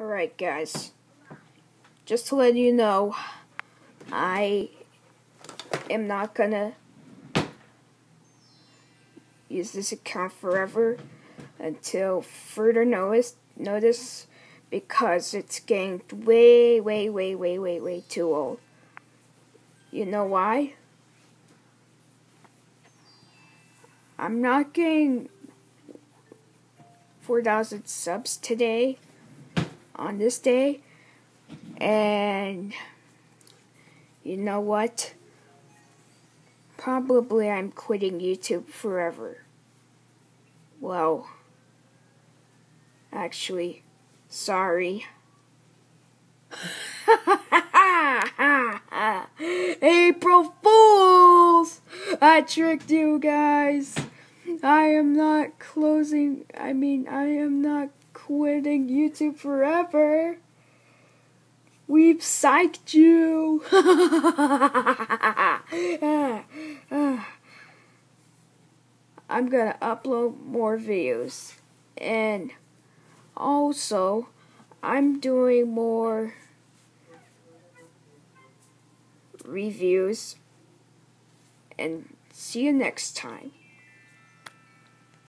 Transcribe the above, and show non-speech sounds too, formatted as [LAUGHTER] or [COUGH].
Alright, guys. Just to let you know, I am not gonna use this account forever until further notice, notice because it's getting way, way, way, way, way, way too old. You know why? I'm not getting 4,000 subs today on this day. And you know what? Probably I'm quitting YouTube forever. Well, actually, sorry. [LAUGHS] April Fools! I tricked you guys. I am not closing, I mean, I am not quitting YouTube forever. We've psyched you. [LAUGHS] I'm gonna upload more videos. And also, I'm doing more reviews. And see you next time.